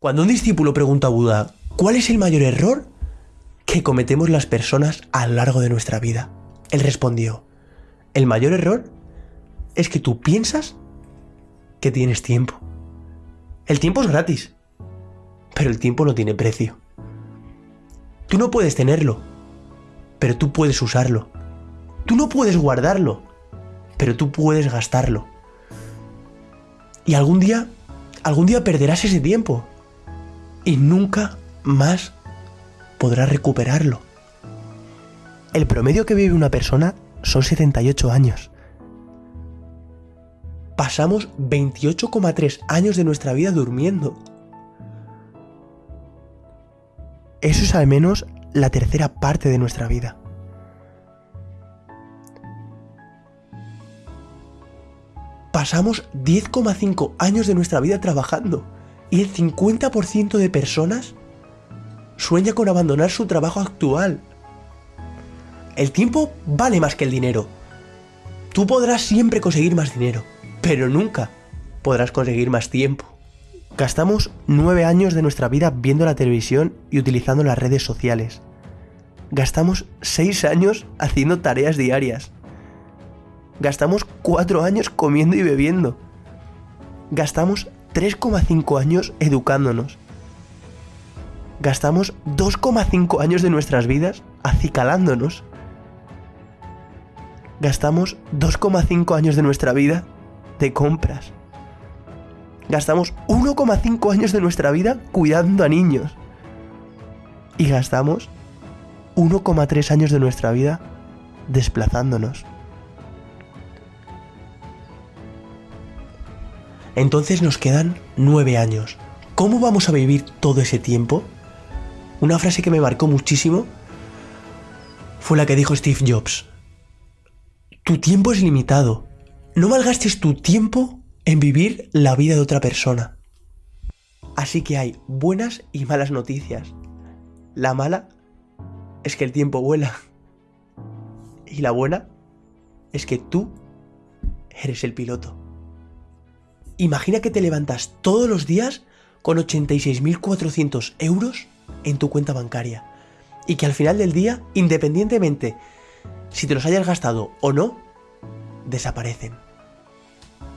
Cuando un discípulo pregunta a Buda, ¿cuál es el mayor error que cometemos las personas a lo largo de nuestra vida? Él respondió, el mayor error es que tú piensas que tienes tiempo. El tiempo es gratis, pero el tiempo no tiene precio. Tú no puedes tenerlo, pero tú puedes usarlo. Tú no puedes guardarlo, pero tú puedes gastarlo. Y algún día, algún día perderás ese tiempo y nunca más podrás recuperarlo. El promedio que vive una persona son 78 años. Pasamos 28,3 años de nuestra vida durmiendo. Eso es al menos la tercera parte de nuestra vida. Pasamos 10,5 años de nuestra vida trabajando y el 50% de personas sueña con abandonar su trabajo actual. El tiempo vale más que el dinero. Tú podrás siempre conseguir más dinero, pero nunca podrás conseguir más tiempo. Gastamos nueve años de nuestra vida viendo la televisión y utilizando las redes sociales. Gastamos seis años haciendo tareas diarias. Gastamos cuatro años comiendo y bebiendo. Gastamos 3,5 años educándonos. Gastamos 2,5 años de nuestras vidas acicalándonos. Gastamos 2,5 años de nuestra vida de compras. Gastamos 1,5 años de nuestra vida cuidando a niños. Y gastamos 1,3 años de nuestra vida desplazándonos. Entonces nos quedan nueve años. ¿Cómo vamos a vivir todo ese tiempo? Una frase que me marcó muchísimo fue la que dijo Steve Jobs. Tu tiempo es limitado. No malgastes tu tiempo en vivir la vida de otra persona. Así que hay buenas y malas noticias. La mala es que el tiempo vuela. Y la buena es que tú eres el piloto. Imagina que te levantas todos los días con 86.400 euros en tu cuenta bancaria y que al final del día, independientemente si te los hayas gastado o no, desaparecen.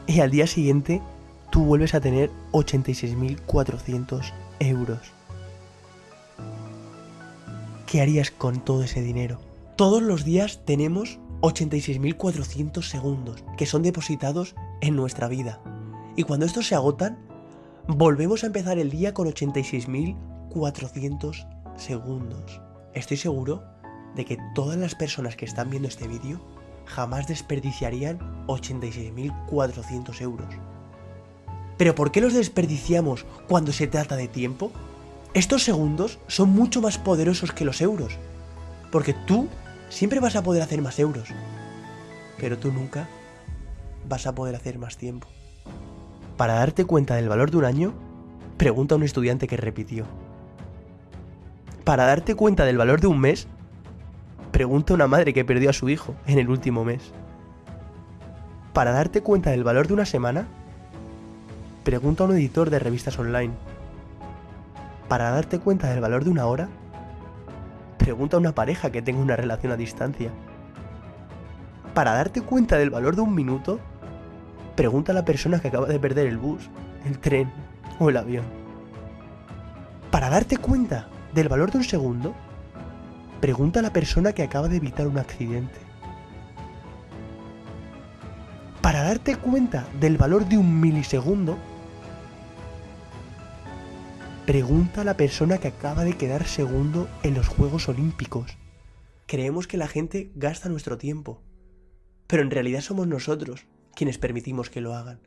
Y al día siguiente tú vuelves a tener 86.400 euros. ¿Qué harías con todo ese dinero? Todos los días tenemos 86.400 segundos que son depositados en nuestra vida. Y cuando estos se agotan, volvemos a empezar el día con 86.400 segundos. Estoy seguro de que todas las personas que están viendo este vídeo jamás desperdiciarían 86.400 euros. Pero ¿por qué los desperdiciamos cuando se trata de tiempo? Estos segundos son mucho más poderosos que los euros. Porque tú siempre vas a poder hacer más euros. Pero tú nunca vas a poder hacer más tiempo. Para darte cuenta del valor de un año, pregunta a un estudiante que repitió. Para darte cuenta del valor de un mes, pregunta a una madre que perdió a su hijo en el último mes. Para darte cuenta del valor de una semana, pregunta a un editor de revistas online. Para darte cuenta del valor de una hora, pregunta a una pareja que tenga una relación a distancia. Para darte cuenta del valor de un minuto, Pregunta a la persona que acaba de perder el bus, el tren o el avión. Para darte cuenta del valor de un segundo, pregunta a la persona que acaba de evitar un accidente. Para darte cuenta del valor de un milisegundo, pregunta a la persona que acaba de quedar segundo en los Juegos Olímpicos. Creemos que la gente gasta nuestro tiempo, pero en realidad somos nosotros quienes permitimos que lo hagan.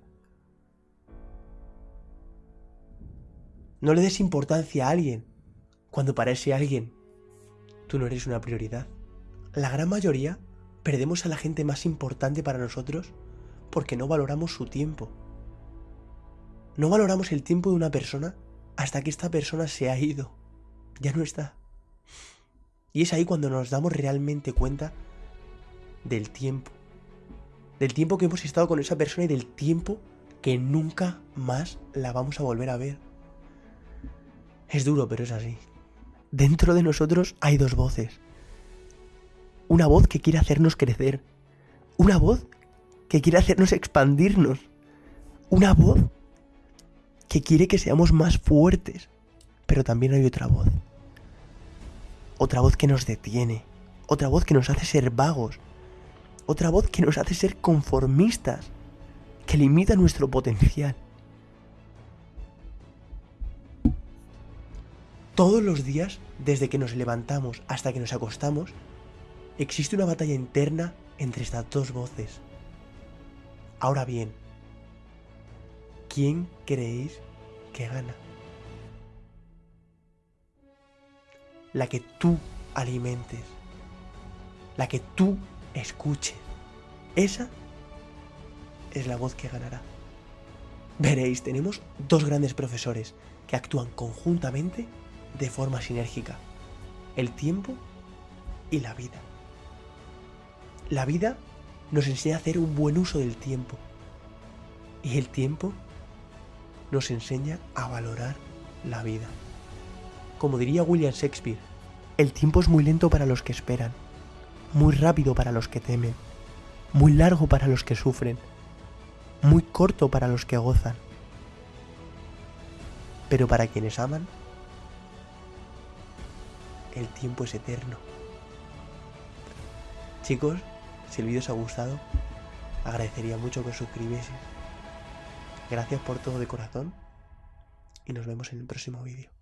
No le des importancia a alguien cuando para ese alguien tú no eres una prioridad. La gran mayoría perdemos a la gente más importante para nosotros porque no valoramos su tiempo. No valoramos el tiempo de una persona hasta que esta persona se ha ido. Ya no está. Y es ahí cuando nos damos realmente cuenta del tiempo del tiempo que hemos estado con esa persona y del tiempo que nunca más la vamos a volver a ver. Es duro, pero es así. Dentro de nosotros hay dos voces. Una voz que quiere hacernos crecer. Una voz que quiere hacernos expandirnos. Una voz que quiere que seamos más fuertes. Pero también hay otra voz. Otra voz que nos detiene. Otra voz que nos hace ser vagos. Otra voz que nos hace ser conformistas. Que limita nuestro potencial. Todos los días, desde que nos levantamos hasta que nos acostamos, existe una batalla interna entre estas dos voces. Ahora bien, ¿quién creéis que gana? La que tú alimentes, la que tú escuches. Esa es la voz que ganará. Veréis, tenemos dos grandes profesores que actúan conjuntamente de forma sinérgica. El tiempo y la vida. La vida nos enseña a hacer un buen uso del tiempo. Y el tiempo nos enseña a valorar la vida. Como diría William Shakespeare, el tiempo es muy lento para los que esperan, muy rápido para los que temen, muy largo para los que sufren, muy corto para los que gozan. Pero para quienes aman, el tiempo es eterno. Chicos, si el vídeo os ha gustado, agradecería mucho que os suscribieseis. Gracias por todo de corazón y nos vemos en el próximo vídeo.